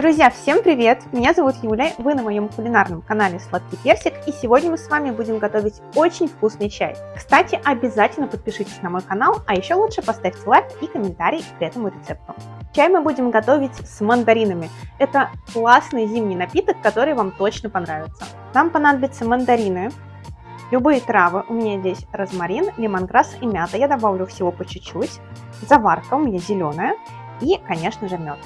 Друзья, всем привет! Меня зовут Юля, вы на моем кулинарном канале Сладкий Персик, и сегодня мы с вами будем готовить очень вкусный чай. Кстати, обязательно подпишитесь на мой канал, а еще лучше поставьте лайк и комментарий к этому рецепту. Чай мы будем готовить с мандаринами. Это классный зимний напиток, который вам точно понравится. Нам понадобятся мандарины, любые травы, у меня здесь розмарин, лимонграсс и мята, я добавлю всего по чуть-чуть, заварка у меня зеленая и, конечно же, мед.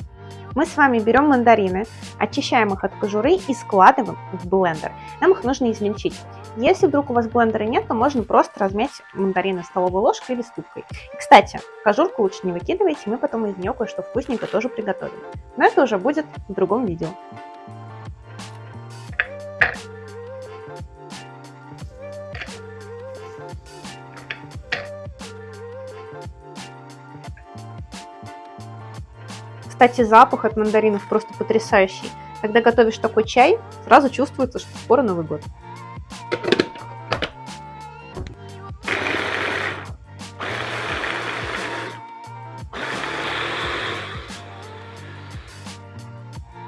Мы с вами берем мандарины, очищаем их от кожуры и складываем в блендер. Нам их нужно измельчить. Если вдруг у вас блендера нет, то можно просто размять мандарины столовой ложкой или ступкой. И, кстати, кожурку лучше не выкидывайте, мы потом из нее кое-что вкусненькое тоже приготовим. Но это уже будет в другом видео. Кстати, запах от мандаринов просто потрясающий. Когда готовишь такой чай, сразу чувствуется, что скоро Новый год.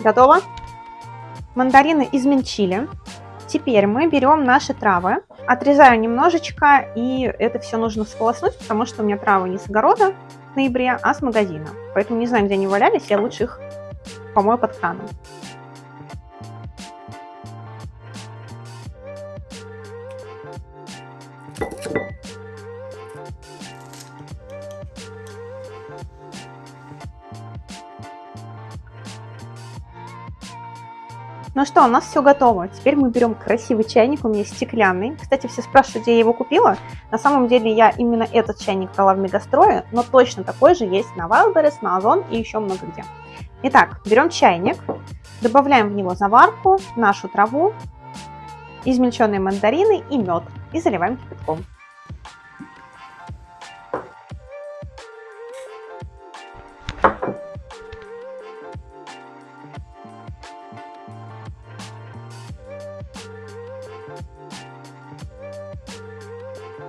Готово? Мандарины измельчили. Теперь мы берем наши травы, отрезаю немножечко, и это все нужно сполоснуть, потому что у меня травы не с огорода, ноябре, а с магазина. Поэтому не знаю, где они валялись, я лучше их помою под краном. Ну что, у нас все готово. Теперь мы берем красивый чайник, у меня стеклянный. Кстати, все спрашивают, где я его купила. На самом деле я именно этот чайник брала в Мегастрое, но точно такой же есть на Wildberries, на Озон и еще много где. Итак, берем чайник, добавляем в него заварку, нашу траву, измельченные мандарины и мед и заливаем кипятком.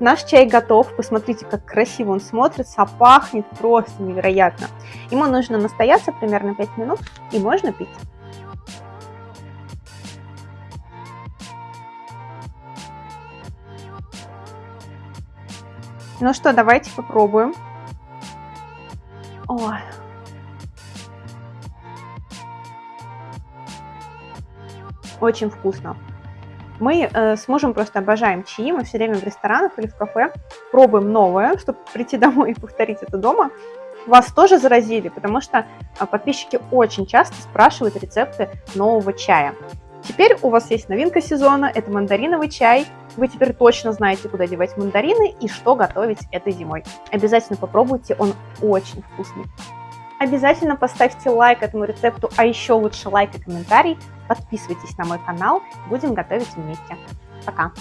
Наш чай готов. Посмотрите, как красиво он смотрится, пахнет просто невероятно. Ему нужно настояться примерно 5 минут и можно пить. Ну что, давайте попробуем. Ой. Очень вкусно. Мы э, с мужем просто обожаем чаи, мы все время в ресторанах или в кафе пробуем новое, чтобы прийти домой и повторить это дома. Вас тоже заразили, потому что э, подписчики очень часто спрашивают рецепты нового чая. Теперь у вас есть новинка сезона, это мандариновый чай. Вы теперь точно знаете, куда девать мандарины и что готовить этой зимой. Обязательно попробуйте, он очень вкусный. Обязательно поставьте лайк этому рецепту, а еще лучше лайк и комментарий. Подписывайтесь на мой канал, будем готовить вместе. Пока!